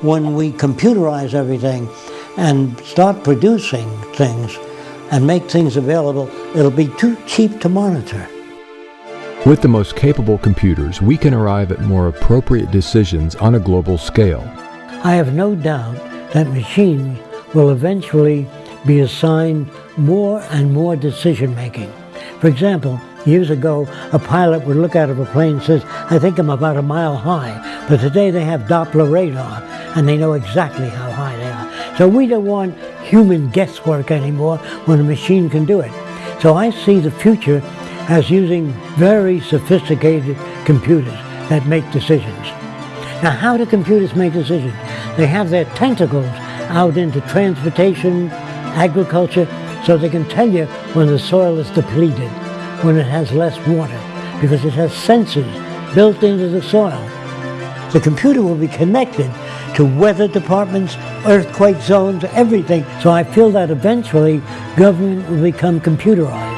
when we computerize everything and start producing things and make things available, it'll be too cheap to monitor. With the most capable computers, we can arrive at more appropriate decisions on a global scale. I have no doubt that machines will eventually be assigned more and more decision making. For example, years ago, a pilot would look out of a plane and says, I think I'm about a mile high. But today they have Doppler radar and they know exactly how high they are. So we don't want human guesswork anymore when a machine can do it. So I see the future as using very sophisticated computers that make decisions. Now how do computers make decisions? They have their tentacles out into transportation, agriculture, so they can tell you when the soil is depleted, when it has less water, because it has sensors built into the soil. The computer will be connected to weather departments, earthquake zones, everything. So I feel that eventually government will become computerized.